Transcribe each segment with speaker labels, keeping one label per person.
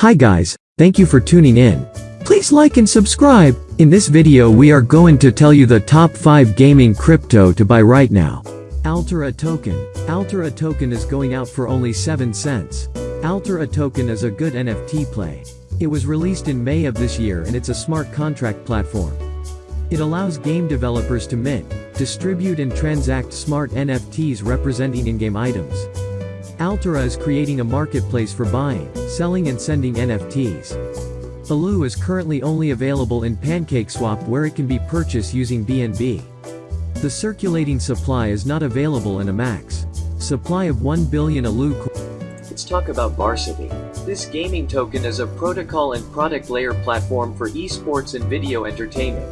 Speaker 1: Hi guys, thank you for tuning in. Please like and subscribe. In this video we are going to tell you the top 5 gaming crypto to buy right now. Altura token. Altura token is going out for only 7 cents. Altura token is a good NFT play. It was released in May of this year and it's a smart contract platform. It allows game developers to mint, distribute and transact smart NFTs representing in-game items. Altura is creating a marketplace for buying, selling and sending NFTs. Alu is currently only available in PancakeSwap where it can be purchased using BNB. The circulating supply is not available in a max supply of 1 billion Alu
Speaker 2: Let's talk about Verasity. This gaming token is a protocol and product layer platform for esports and video entertainment.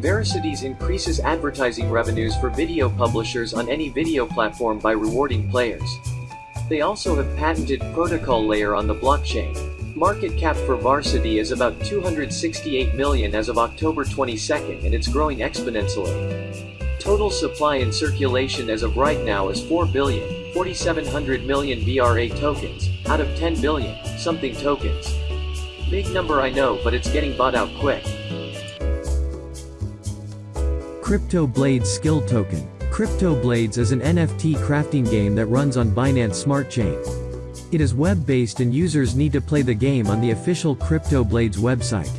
Speaker 2: Verasity increases advertising revenues for video publishers on any video platform by rewarding players. They also have patented protocol layer on the blockchain. Market cap for Verasity is about 268 million as of October 22nd and it's growing exponentially. Total supply in circulation as of right now is 4 billion, 4700 million VRA tokens, out of 10 billion, something tokens. Big number I know but it's getting bought out quick.
Speaker 1: Crypto Blade Skill Token Crypto Blades is an NFT crafting game that runs on Binance Smart Chain. It is web-based and users need to play the game on the official Crypto Blades website.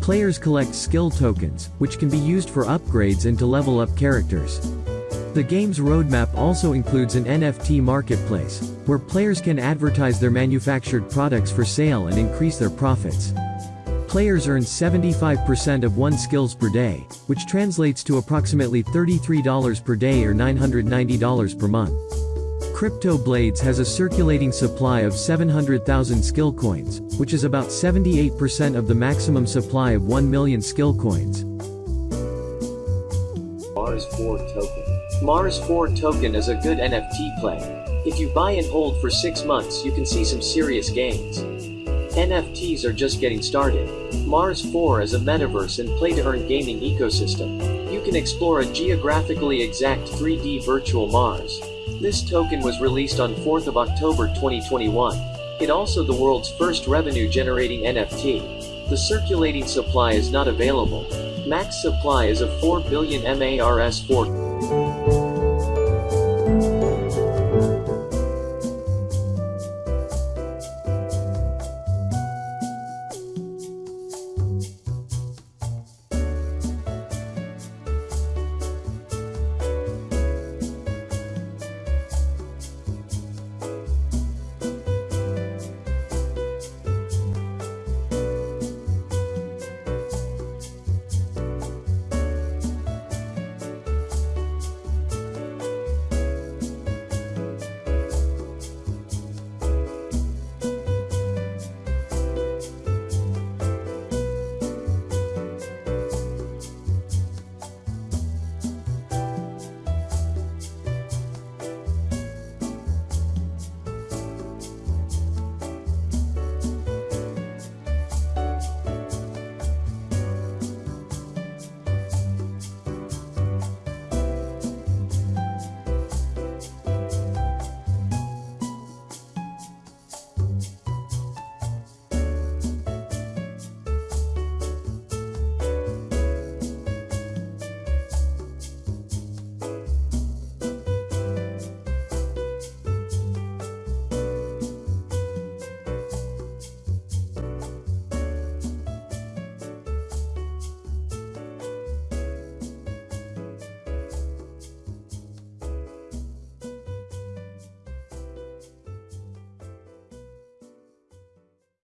Speaker 1: Players collect skill tokens, which can be used for upgrades and to level up characters. The game's roadmap also includes an NFT marketplace, where players can advertise their manufactured products for sale and increase their profits. Players earn 75% of one skills per day, which translates to approximately $33 per day or $990 per month. Crypto Blades has a circulating supply of 700,000 skill coins, which is about 78% of the maximum supply of 1 million skill coins.
Speaker 2: Mars 4 token. Mars 4 token is a good NFT play. If you buy and hold for 6 months you can see some serious gains. NFTs are just getting started. Mars 4 is a metaverse and play-to-earn gaming ecosystem. You can explore a geographically exact 3D virtual Mars. This token was released on 4th of October 2021. It also the world's first revenue-generating NFT. The circulating supply is not available. Max supply is a 4 billion MARS 4.